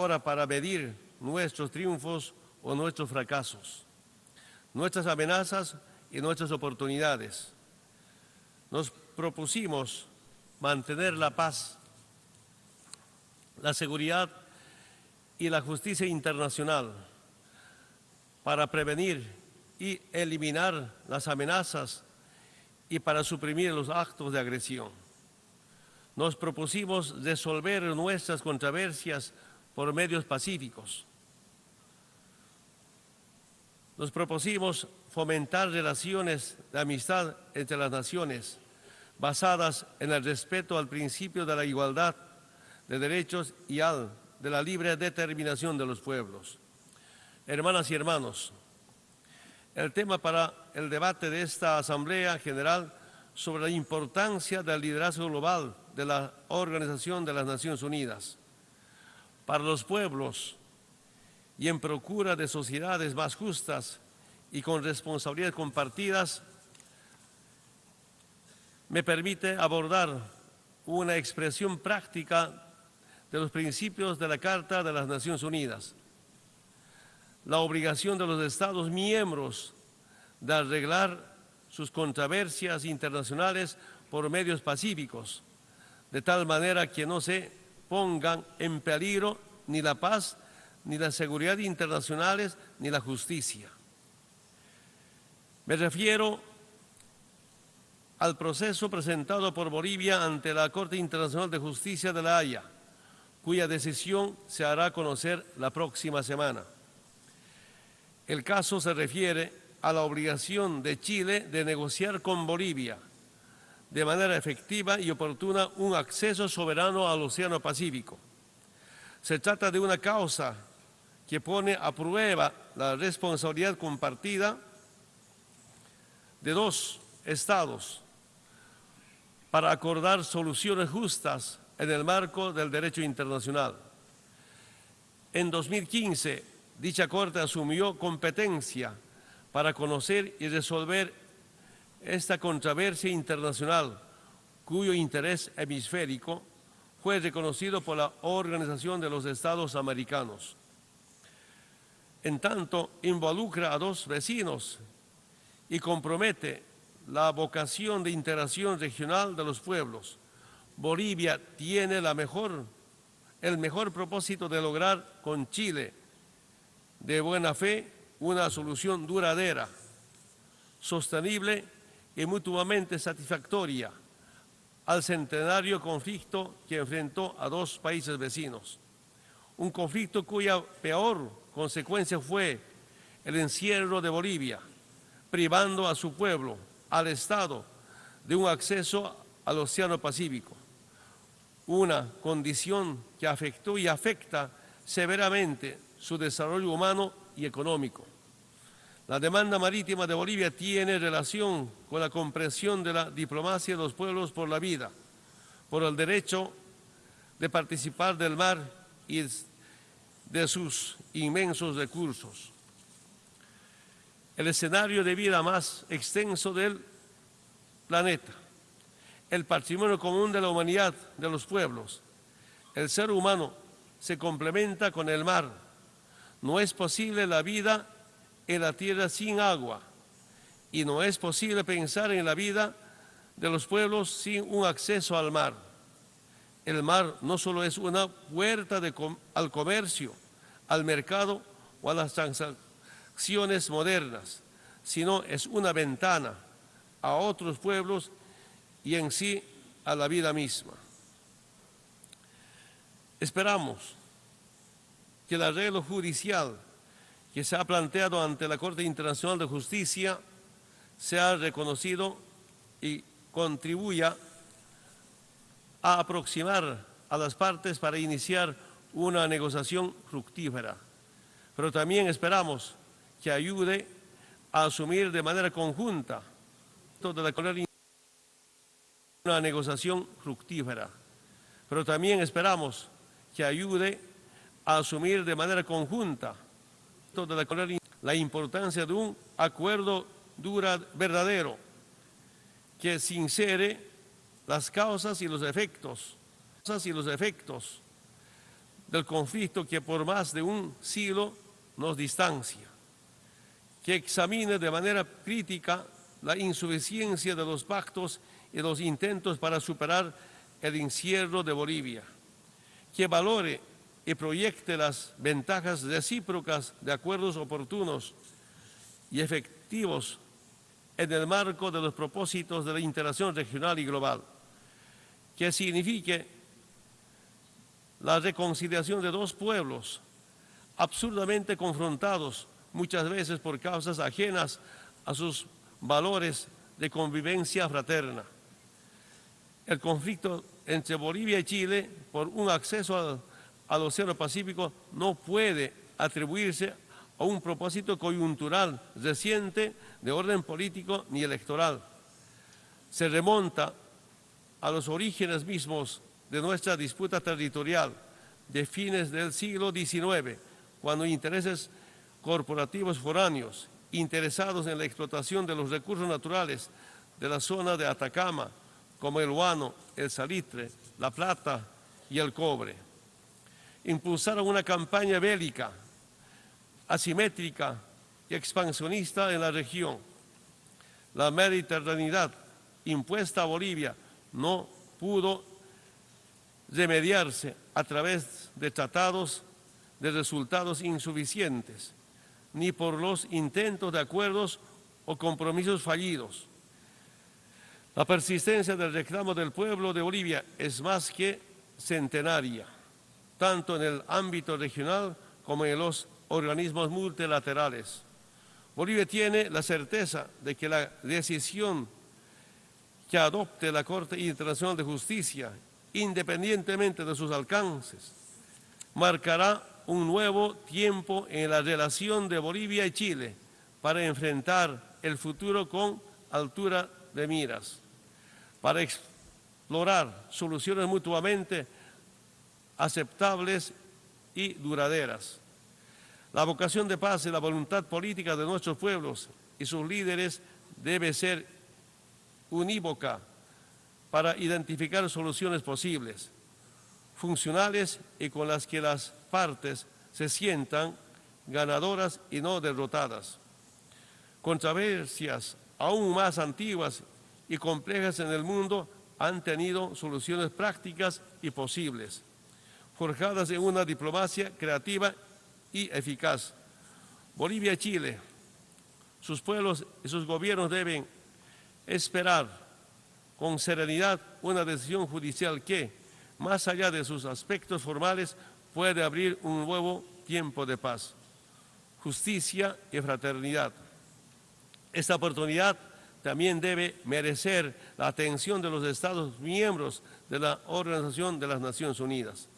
ahora para medir nuestros triunfos o nuestros fracasos, nuestras amenazas y nuestras oportunidades. Nos propusimos mantener la paz, la seguridad y la justicia internacional para prevenir y eliminar las amenazas y para suprimir los actos de agresión. Nos propusimos resolver nuestras controversias por medios pacíficos. Nos propusimos fomentar relaciones de amistad entre las naciones basadas en el respeto al principio de la igualdad de derechos y al de la libre determinación de los pueblos. Hermanas y hermanos, el tema para el debate de esta Asamblea General sobre la importancia del liderazgo global de la Organización de las Naciones Unidas para los pueblos y en procura de sociedades más justas y con responsabilidades compartidas, me permite abordar una expresión práctica de los principios de la Carta de las Naciones Unidas. La obligación de los Estados miembros de arreglar sus controversias internacionales por medios pacíficos, de tal manera que no se pongan en peligro ni la paz, ni la seguridad internacionales, ni la justicia. Me refiero al proceso presentado por Bolivia ante la Corte Internacional de Justicia de La Haya, cuya decisión se hará conocer la próxima semana. El caso se refiere a la obligación de Chile de negociar con Bolivia de manera efectiva y oportuna un acceso soberano al Océano Pacífico. Se trata de una causa que pone a prueba la responsabilidad compartida de dos estados para acordar soluciones justas en el marco del derecho internacional. En 2015, dicha Corte asumió competencia para conocer y resolver esta controversia internacional, cuyo interés hemisférico fue reconocido por la Organización de los Estados Americanos. En tanto, involucra a dos vecinos y compromete la vocación de integración regional de los pueblos. Bolivia tiene el mejor propósito de lograr con Chile de buena fe una solución duradera, sostenible y mutuamente satisfactoria al centenario conflicto que enfrentó a dos países vecinos. Un conflicto cuya peor consecuencia fue el encierro de Bolivia, privando a su pueblo, al Estado, de un acceso al Océano Pacífico, una condición que afectó y afecta severamente su desarrollo humano y económico. La demanda marítima de Bolivia tiene relación con la comprensión de la diplomacia de los pueblos por la vida, por el derecho de participar del mar y de sus inmensos recursos. El escenario de vida más extenso del planeta, el patrimonio común de la humanidad, de los pueblos. El ser humano se complementa con el mar. No es posible la vida en la tierra sin agua y no es posible pensar en la vida de los pueblos sin un acceso al mar. El mar no solo es una puerta al comercio, al mercado o a las transacciones modernas, sino es una ventana a otros pueblos y en sí a la vida misma. Esperamos que el arreglo judicial que se ha planteado ante la Corte Internacional de Justicia sea reconocido y contribuya a aproximar a las partes para iniciar una negociación fructífera. Pero también esperamos que ayude a asumir de manera conjunta toda la una negociación fructífera. Pero también esperamos que ayude a asumir de manera conjunta de la, importancia de un acuerdo dura, verdadero que sincere las causas y los efectos, y los efectos del conflicto que por más de un siglo nos distancia, que examine de manera crítica la insuficiencia de los pactos y los intentos para superar el encierro de Bolivia, que valore y proyecte las ventajas recíprocas de acuerdos oportunos y efectivos en el marco de los propósitos de la integración regional y global, que signifique la reconciliación de dos pueblos absurdamente confrontados muchas veces por causas ajenas a sus valores de convivencia fraterna. El conflicto entre Bolivia y Chile por un acceso al, al Océano Pacífico no puede atribuirse a un propósito coyuntural reciente de orden político ni electoral. Se remonta a los orígenes mismos de nuestra disputa territorial de fines del siglo XIX, cuando intereses corporativos foráneos interesados en la explotación de los recursos naturales de la zona de Atacama, como el guano, el salitre, la plata y el cobre. Impulsaron una campaña bélica asimétrica y expansionista en la región. La mediterraneidad impuesta a Bolivia no pudo remediarse a través de tratados de resultados insuficientes, ni por los intentos de acuerdos o compromisos fallidos. La persistencia del reclamo del pueblo de Bolivia es más que centenaria, tanto en el ámbito regional como en los organismos multilaterales. Bolivia tiene la certeza de que la decisión que adopte la Corte Internacional de Justicia, independientemente de sus alcances, marcará un nuevo tiempo en la relación de Bolivia y Chile para enfrentar el futuro con altura de miras, para explorar soluciones mutuamente aceptables y duraderas. La vocación de paz y la voluntad política de nuestros pueblos y sus líderes debe ser unívoca para identificar soluciones posibles, funcionales y con las que las partes se sientan ganadoras y no derrotadas. Controversias aún más antiguas y complejas en el mundo han tenido soluciones prácticas y posibles, forjadas en una diplomacia creativa y eficaz. Bolivia y Chile, sus pueblos y sus gobiernos deben esperar con serenidad una decisión judicial que, más allá de sus aspectos formales, puede abrir un nuevo tiempo de paz, justicia y fraternidad. Esta oportunidad también debe merecer la atención de los Estados miembros de la Organización de las Naciones Unidas,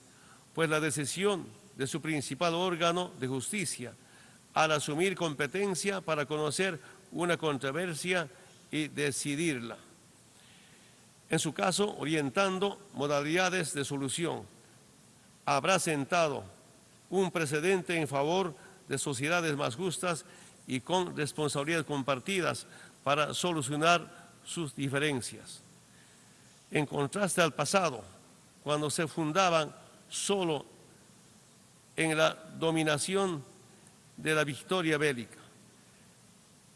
pues la decisión de su principal órgano de justicia al asumir competencia para conocer una controversia y decidirla. En su caso, orientando modalidades de solución, habrá sentado un precedente en favor de sociedades más justas y con responsabilidades compartidas para solucionar sus diferencias. En contraste al pasado, cuando se fundaban solo en la dominación de la victoria bélica.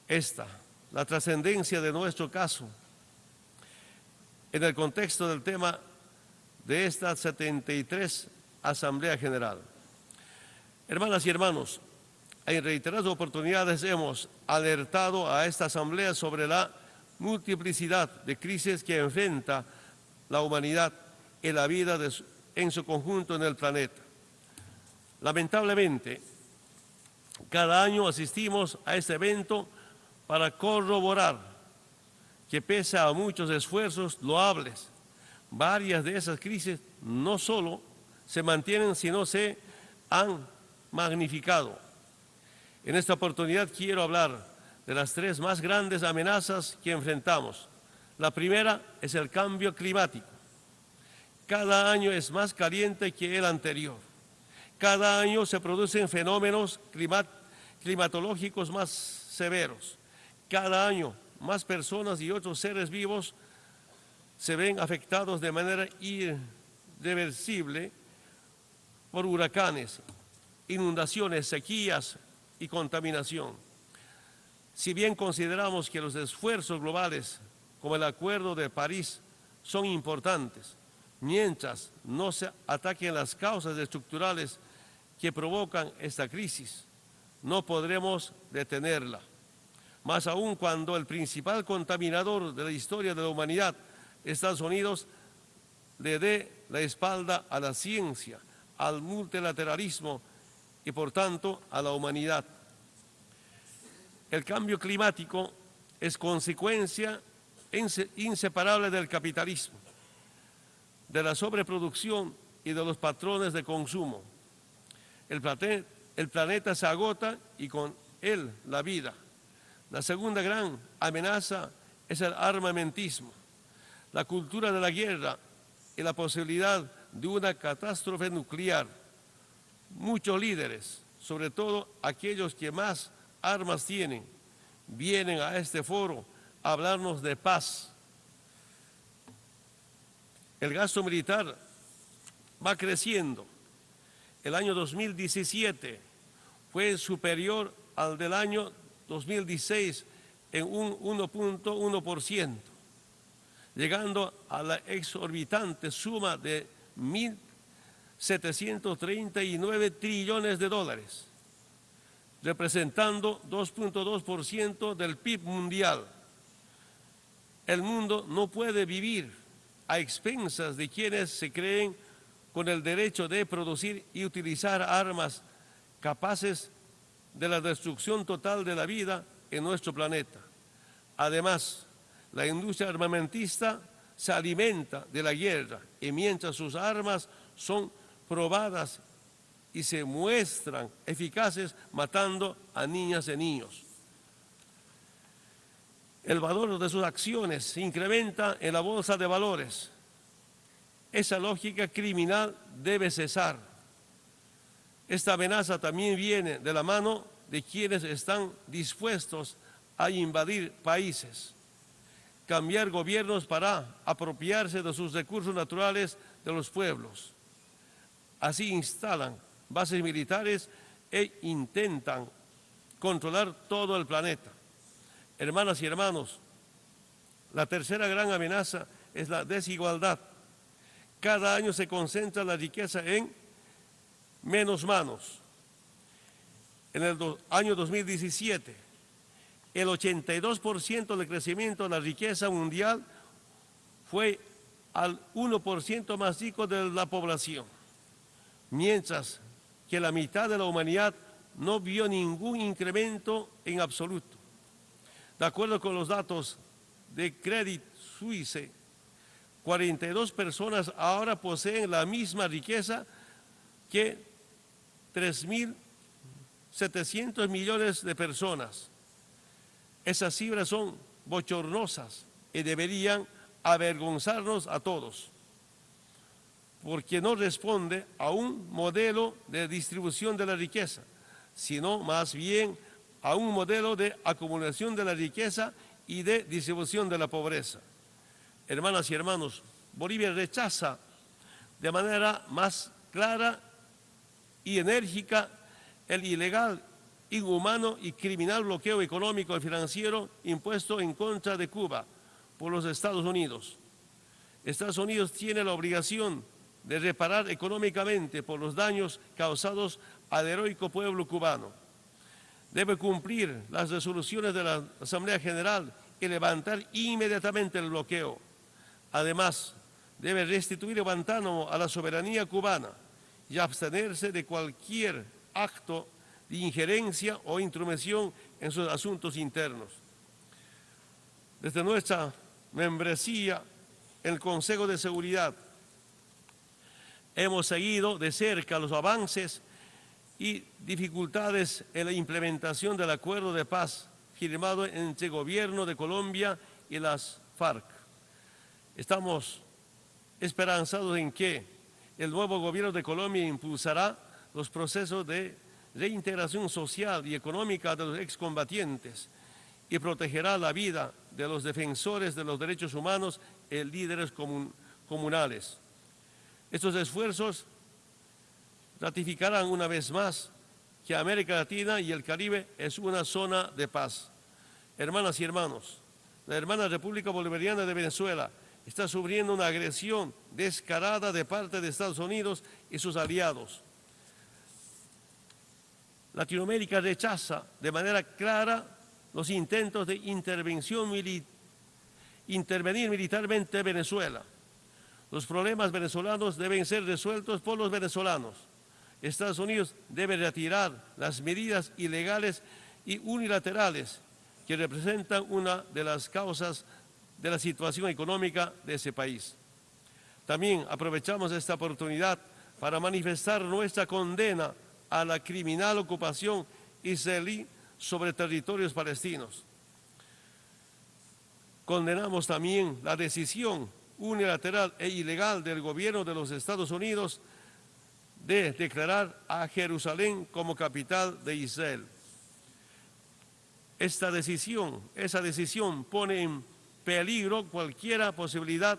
Esta, la trascendencia de nuestro caso, en el contexto del tema de esta 73 Asamblea General. Hermanas y hermanos, en reiteradas oportunidades hemos alertado a esta Asamblea sobre la multiplicidad de crisis que enfrenta la humanidad y la vida en su conjunto en el planeta. Lamentablemente, cada año asistimos a este evento para corroborar que pese a muchos esfuerzos loables, varias de esas crisis no solo se mantienen, sino se han magnificado. En esta oportunidad quiero hablar de las tres más grandes amenazas que enfrentamos. La primera es el cambio climático. Cada año es más caliente que el anterior. Cada año se producen fenómenos climatológicos más severos. Cada año más personas y otros seres vivos se ven afectados de manera irreversible por huracanes, inundaciones, sequías y contaminación. Si bien consideramos que los esfuerzos globales, como el Acuerdo de París, son importantes, mientras no se ataquen las causas estructurales que provocan esta crisis, no podremos detenerla. Más aún cuando el principal contaminador de la historia de la humanidad, Estados Unidos, le dé la espalda a la ciencia, al multilateralismo y por tanto a la humanidad. El cambio climático es consecuencia inseparable del capitalismo, de la sobreproducción y de los patrones de consumo. El, planeta se agota y con él la vida. La segunda gran amenaza es el armamentismo, la cultura de la guerra y la posibilidad de una catástrofe nuclear. Muchos líderes, sobre todo aquellos que más armas tienen, vienen a este foro a hablarnos de paz. El gasto militar va creciendo. El año 2017 fue superior al del año 2016 en un 1.1% llegando a la exorbitante suma de 1.739 trillones de dólares, representando 2.2% del PIB mundial. El mundo no puede vivir a expensas de quienes se creen con el derecho de producir y utilizar armas capaces de la destrucción total de la vida en nuestro planeta. Además, la industria armamentista se alimenta de la guerra y mientras sus armas son probadas y se muestran eficaces matando a niñas y niños. El valor de sus acciones se incrementa en la bolsa de valores. Esa lógica criminal debe cesar. Esta amenaza también viene de la mano de quienes están dispuestos a invadir países cambiar gobiernos para apropiarse de sus recursos naturales de los pueblos. Así instalan bases militares e intentan controlar todo el planeta. Hermanas y hermanos, la tercera gran amenaza es la desigualdad. Cada año se concentra la riqueza en menos manos. En el año 2017, el 82% del crecimiento de la riqueza mundial fue al 1% más rico de la población, mientras que la mitad de la humanidad no vio ningún incremento en absoluto. De acuerdo con los datos de Credit Suisse, 42 personas ahora poseen la misma riqueza que 3.700 millones de personas. Esas cifras son bochornosas y deberían avergonzarnos a todos, porque no responde a un modelo de distribución de la riqueza, sino más bien a un modelo de acumulación de la riqueza y de distribución de la pobreza. Hermanas y hermanos, Bolivia rechaza de manera más clara y enérgica el ilegal inhumano y criminal bloqueo económico y financiero impuesto en contra de Cuba por los Estados Unidos. Estados Unidos tiene la obligación de reparar económicamente por los daños causados al heroico pueblo cubano. Debe cumplir las resoluciones de la Asamblea General y levantar inmediatamente el bloqueo. Además, debe restituir Guantánamo a la soberanía cubana y abstenerse de cualquier acto de injerencia o intromisión en sus asuntos internos. Desde nuestra membresía en el Consejo de Seguridad hemos seguido de cerca los avances y dificultades en la implementación del acuerdo de paz firmado entre el gobierno de Colombia y las FARC. Estamos esperanzados en que el nuevo gobierno de Colombia impulsará los procesos de reintegración social y económica de los excombatientes y protegerá la vida de los defensores de los derechos humanos y líderes comunales. Estos esfuerzos ratificarán una vez más que América Latina y el Caribe es una zona de paz. Hermanas y hermanos, la hermana República Bolivariana de Venezuela está sufriendo una agresión descarada de parte de Estados Unidos y sus aliados. Latinoamérica rechaza de manera clara los intentos de intervención intervenir militarmente en Venezuela. Los problemas venezolanos deben ser resueltos por los venezolanos. Estados Unidos debe retirar las medidas ilegales y unilaterales que representan una de las causas de la situación económica de ese país. También aprovechamos esta oportunidad para manifestar nuestra condena a la criminal ocupación israelí sobre territorios palestinos. Condenamos también la decisión unilateral e ilegal del gobierno de los Estados Unidos de declarar a Jerusalén como capital de Israel. Esta decisión, esa decisión pone en peligro cualquier posibilidad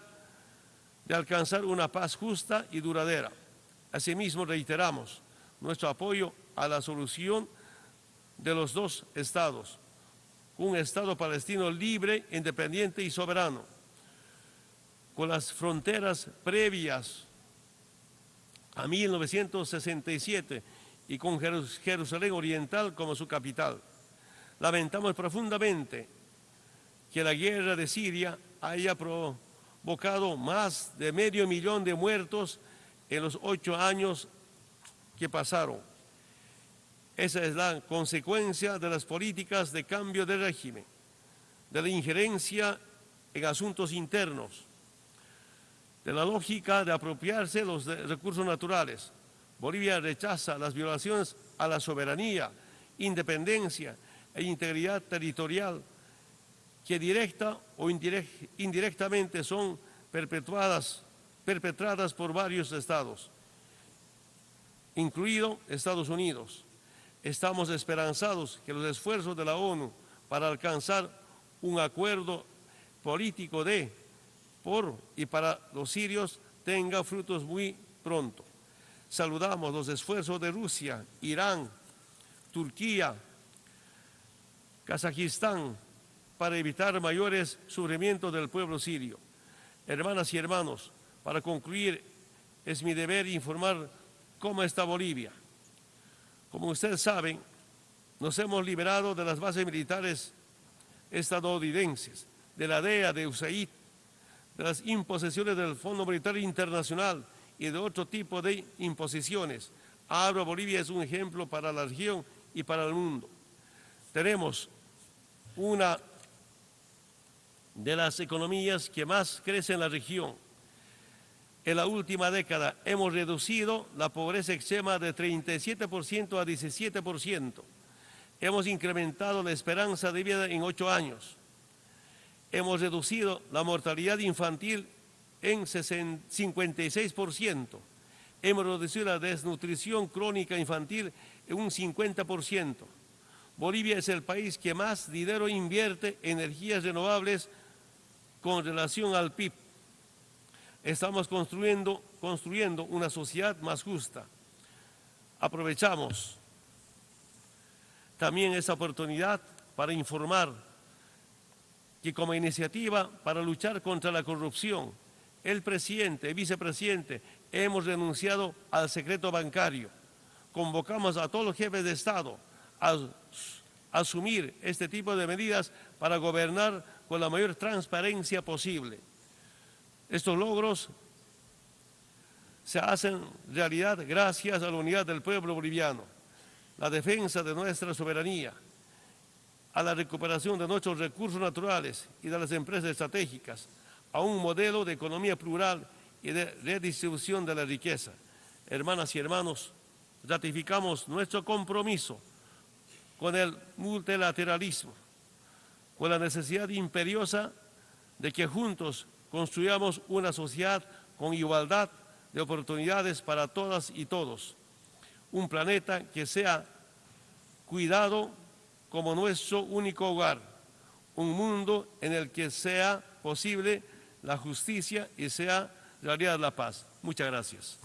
de alcanzar una paz justa y duradera. Asimismo, reiteramos nuestro apoyo a la solución de los dos estados, un estado palestino libre, independiente y soberano, con las fronteras previas a 1967 y con Jerusalén Oriental como su capital. Lamentamos profundamente que la guerra de Siria haya provocado más de medio millón de muertos en los ocho años que pasaron. Esa es la consecuencia de las políticas de cambio de régimen, de la injerencia en asuntos internos, de la lógica de apropiarse los recursos naturales. Bolivia rechaza las violaciones a la soberanía, independencia e integridad territorial que directa o indirectamente son perpetradas por varios estados, incluido Estados Unidos. Estamos esperanzados que los esfuerzos de la ONU para alcanzar un acuerdo político de, por y para los sirios tenga frutos muy pronto. Saludamos los esfuerzos de Rusia, Irán, Turquía, Kazajistán para evitar mayores sufrimientos del pueblo sirio. Hermanas y hermanos, para concluir, es mi deber informar cómo está Bolivia. Como ustedes saben, nos hemos liberado de las bases militares estadounidenses, de la DEA, de USAID, de las imposiciones del Fondo Monetario Internacional y de otro tipo de imposiciones. Ahora Bolivia es un ejemplo para la región y para el mundo. Tenemos una de las economías que más crece en la región. En la última década hemos reducido la pobreza extrema de 37% a 17%. Hemos incrementado la esperanza de vida en ocho años. Hemos reducido la mortalidad infantil en 56%. Hemos reducido la desnutrición crónica infantil en un 50%. Bolivia es el país que más dinero invierte en energías renovables con relación al PIB. Estamos construyendo, construyendo una sociedad más justa. Aprovechamos también esa oportunidad para informar que como iniciativa para luchar contra la corrupción, el presidente y vicepresidente hemos renunciado al secreto bancario. Convocamos a todos los jefes de Estado a asumir este tipo de medidas para gobernar con la mayor transparencia posible. Estos logros se hacen realidad gracias a la unidad del pueblo boliviano, la defensa de nuestra soberanía, a la recuperación de nuestros recursos naturales y de las empresas estratégicas, a un modelo de economía plural y de redistribución de la riqueza. Hermanas y hermanos, ratificamos nuestro compromiso con el multilateralismo, con la necesidad imperiosa de que juntos construyamos una sociedad con igualdad de oportunidades para todas y todos, un planeta que sea cuidado como nuestro único hogar, un mundo en el que sea posible la justicia y sea realidad la paz. Muchas gracias.